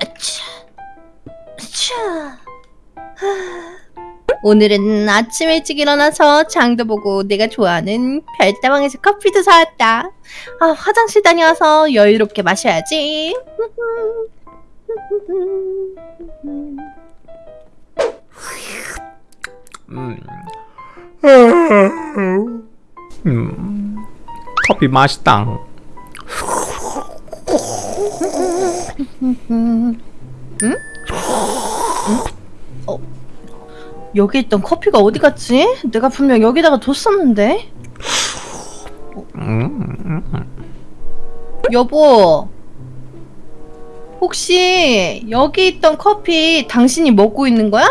아차. 오늘은 아침 일찍 일어나서 장도 보고 내가 좋아하는 별다방에서 커피도 사왔다. 아, 화장실 다녀와서 여유롭게 마셔야지. 음. 음. 커피 맛있다. 여기 있던 커피가 어디 갔지? 내가 분명 여기다가 뒀었는데. 음. 여보. 혹시 여기 있던 커피 당신이 먹고 있는 거야?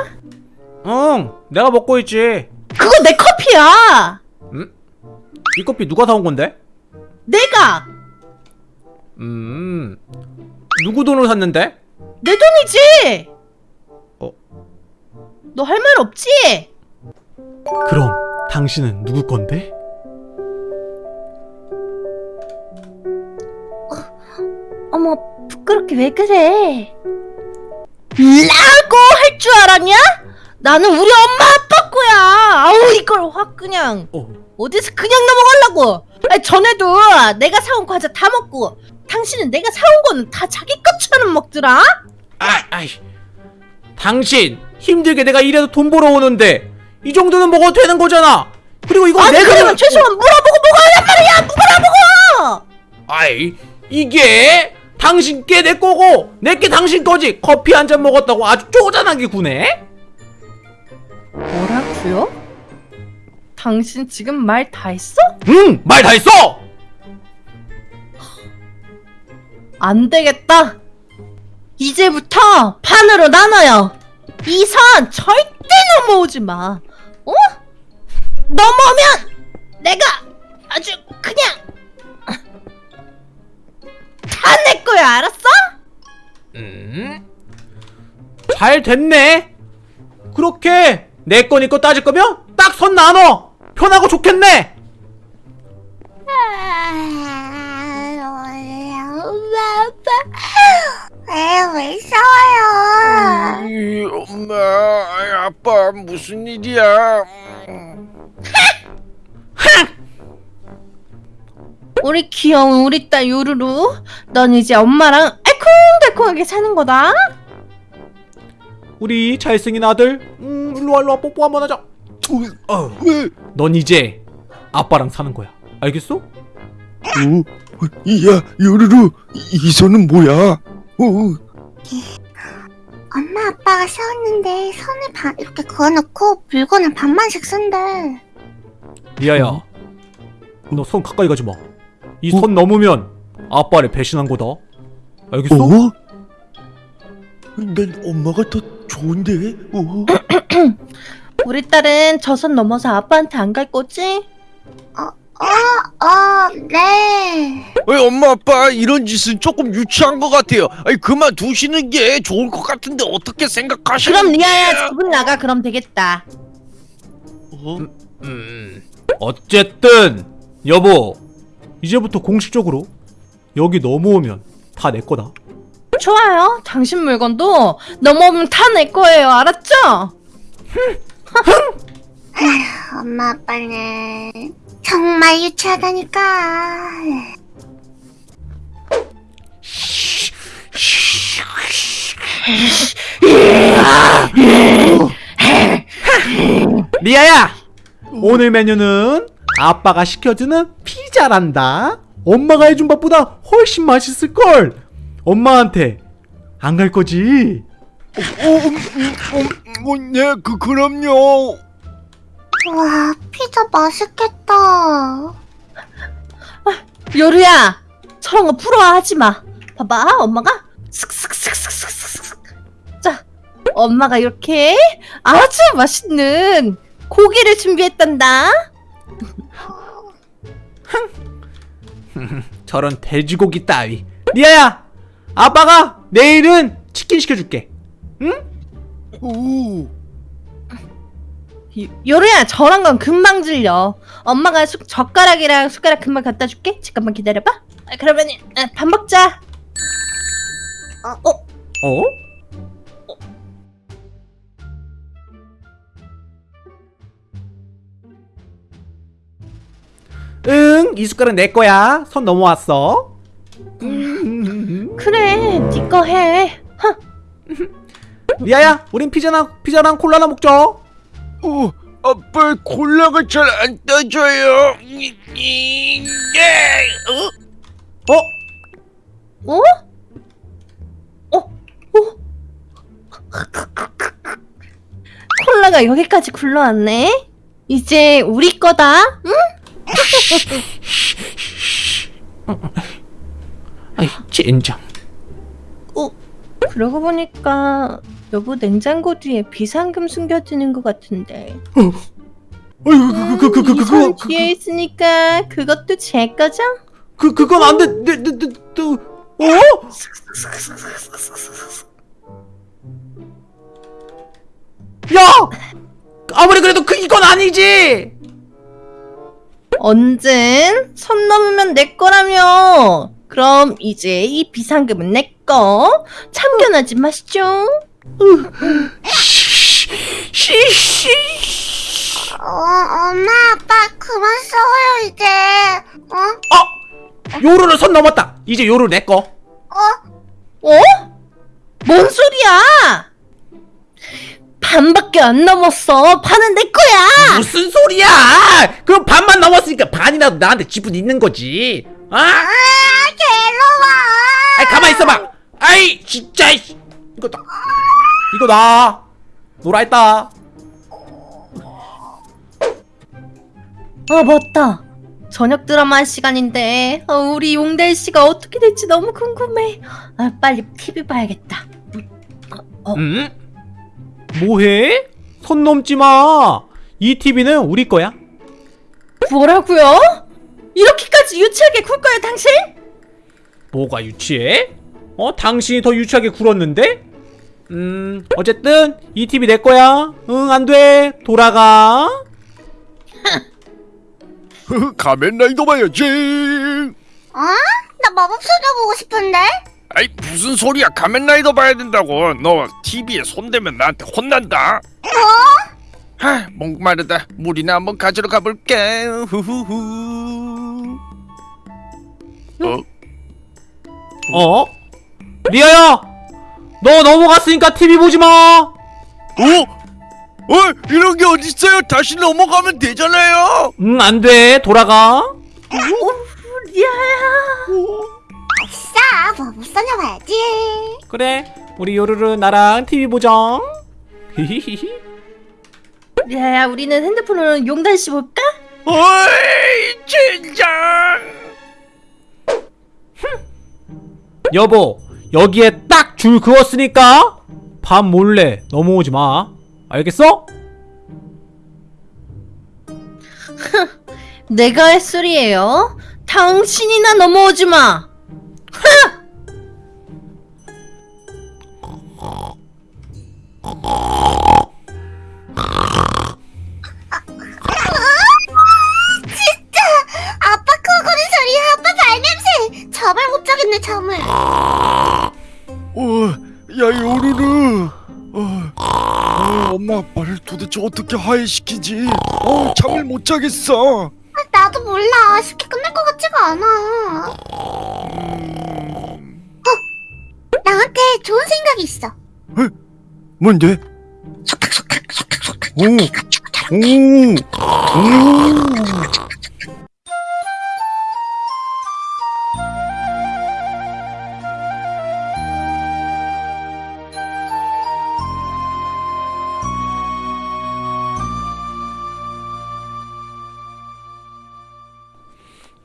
응, 내가 먹고 있지. 그거 내 커피야. 이 커피 누가 사온 건데? 내가 음. 누구 돈으로 샀는데? 내 돈이지. 어? 너 할 말 없지? 그럼 당신은 누구 건데? 어머 부끄럽게 왜 그래? 라고 할 줄 알았냐? 나는 우리 엄마 아빠 거야. 아우 이걸 확 그냥 어. 어디서 그냥 넘어가려고. 아니, 전에도 내가 사온 과자 다 먹고 당신은 내가 사온 거는 다 자기 것처럼 먹더라. 아, 아이. 당신 힘들게 내가 일해서 돈 벌어오는데 이 정도는 먹어도 되는 거잖아. 그리고 이거 아니 내 그러면 최소한 물어보고 먹어야 말이야. 물어보고. 아이 이게 당신께 내 거고 내 게 당신 거지. 커피 한 잔 먹었다고 아주 쪼잔하게 구네. 뭐라고요? 당신 지금 말 다 했어? 응, 말 다 했어. 안 되겠다. 이제부터 판으로 나눠요. 이 선 절대 넘어오지 마. 어? 넘어오면 내가 아주 그냥 다 내 거야, 알았어? 음. 잘 됐네. 그렇게 내 거니 거 따질 거면 딱 선 나눠. 편하고 좋겠네. 엄마 아빠 에왜 싸워요 이, 엄마, 아빠 무슨 일이야? 우리 귀여운 우리 딸 요루루, 넌 이제 엄마랑 알콩달콩하게 사는 거다. 우리 잘생긴 아들. 음, 일로 와, 일로 와. 뽀뽀 한번 하자. 어. 왜? 넌 이제 아빠랑 사는 거야. 알겠어? 어? 야, 요루루, 이, 이 손은 뭐야? 어, 엄마 아빠가 싸웠는데 선을 반 이렇게 그어놓고 물건을 반만씩 쓴대 리아야. 너 손 가까이 가지 마. 이선 넘으면 아빠를 배신한 거다. 알겠어? 어? 난 엄마가 더 좋은데? 어? 우리 딸은 저 선 넘어서 아빠한테 안 갈 거지? 어네 어이, 엄마, 아빠 이런 짓은 조금 유치한 것 같아요. 아니 그만 두시는 게 좋을 것 같은데 어떻게 생각하시는? 그럼 리아야 집은 나가 그럼 되겠다. 어? 음. 어쨌든 여보. 이제부터 공식적으로 여기 넘어오면 다 내 거다. 좋아요. 당신 물건도 넘어오면 다 내 거예요. 알았죠? 엄마 아빠는 정말 유치하다니까 리아야! 오늘 메뉴는 아빠가 시켜주는 피자란다. 엄마가 해준 밥보다 훨씬 맛있을걸. 엄마한테 안 갈 거지? 어, 음, 음, 어, 네, 그 그럼요. 와 피자 맛있겠다 요루야, 저런 거 부러워하지 마. 봐봐, 엄마가 슥슥슥슥슥슥슥. 자, 엄마가 이렇게 아주 맛있는 고기를 준비했단다. 저런 돼지고기 따위. 리아야! 아빠가 내일은 치킨 시켜줄게. 응? 오. 요- 요루야, 저런 건 금방 질려. 엄마가 숟- 젓가락이랑 숟가락 금방 갖다 줄게. 잠깐만 기다려봐. 아, 그러면 아, 밥 먹자. 어? 어? 어? 응, 이 숟갈은 내 거야. 선 넘어왔어. 그래, 네거 해. 흥. 리아야, 우린 피자랑 피자랑 콜라나 먹자. 어, 아빠 콜라가 잘안 이- 예. 어? 어? 콜라가 여기까지 굴러왔네. 이제 우리 거다. 응? 아이, 젠장. 어? 그러고 보니까 여보 냉장고 뒤에 비상금 숨겨지는 것 같은데. 어이구, 그, 그, 그, 그, 그, 이선 그, 뒤에 있으니까 그것도 제 거죠? 그, 그건 안 돼. 네, 네, 네, 네, 어? 야! 아무리 그래도 그 이건 아니지. 언젠 선 넘으면 내 거라며. 그럼 이제 이 비상금은 내 거. 참견하지 마시죠. 씨씨. 어, 엄마, 아빠, 그만 싸워요, 이제. 어? 어, 요루를 선 넘었다. 이제 요루 내 거. 어? 어? 뭔 소리야? 반밖에 안 넘었어. 반은 내 거야. 무슨 소리야? 그럼 반만 넘었으니까 반이라도 나한테 지분 있는 거지. 아? 아, 괴로워. 아이 가만 있어봐. 아이 진짜. 이거 나 이거 나 놀아 했다. 아 맞다. 저녁 드라마 할 시간인데 아, 우리 용달 씨가 어떻게 될지 너무 궁금해. 아 빨리 TV 봐야겠다. 어. 응? 뭐해? 선 넘지 마. 이 TV는 우리 거야. 뭐라고요? 이렇게까지 유치하게 굴 거야 당신? 뭐가 유치해? 어 당신이 더 유치하게 굴었는데? 음 어쨌든 이 TV 내 거야. 응 안 돼. 돌아가. 가면라이더 봐야지. 어? 나 마법소녀 보고 싶은데? 아이 무슨 소리야? 가면라이더 봐야 된다고. 너 TV에 손대면 나한테 혼난다. 어? 하, 목마르다. 물이나 한번 가지러 가볼게. 후후후. 어? 어? 리아야. 너 넘어갔으니까 TV 보지 마. 어? 어? 이런 게 어딨어요? 다시 넘어가면 되잖아요. 응 안 돼. 돌아가. 리아야. 아 싸, 마법소녀 봐야지. 그래. 우리 요루루 나랑 TV 보자. 히히히히. 리아야 우리는 핸드폰으로 용달 씨 볼까? 어이, 젠장. 여보, 여기에 딱 줄 그었으니까 밥 몰래 넘어오지 마. 알겠어? 내가 할 소리예요. 당신이나 넘어오지 마. 진짜! 아빠 코 고는 소리, 아빠 발냄새! 잠을 못 자겠네, 잠을. 어, 야 요루루. 어, 어, 엄마 아빠를 도대체 어떻게 하해시키지? 어, 잠을 못 자겠어. 아, 나도 몰라. 쉽게 끝날 것 같지가 않아. 음, 나한테 좋은 생각이 있어. 뭔데? 속닥 속닥, 속닥 속닥. 오, 오, 오.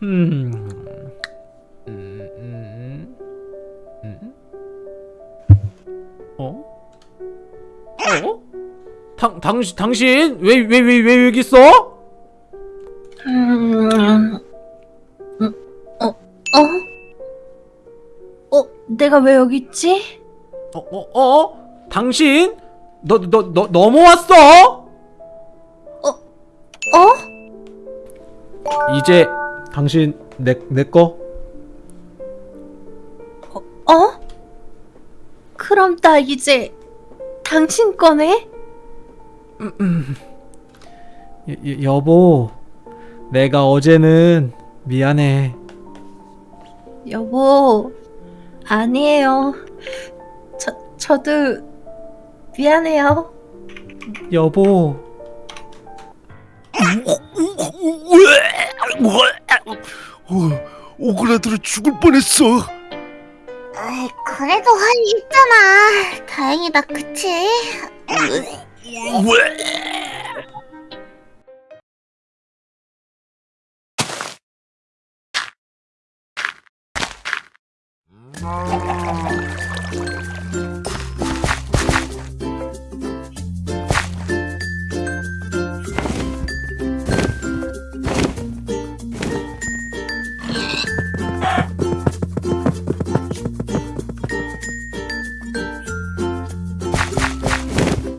음. 음, 당 당신 당신 왜 왜 왜 왜 여기 있어? 음, 음, 어, 어? 어, 내가 왜 여기 있지? 어, 어, 어? 당신 너 너너 넘어왔어? 어? 이제 당신 내 내 거. 어? 그럼 나 이제 당신 거네? 여, 여- 여보, 내가 어제는 미안해. 여보, 아니에요. 저, 저도 미안해요. 여보, 어, 오그라들어 죽을 뻔했어. 에이, 그래도 화해했잖아. 다행이다, 그치? No.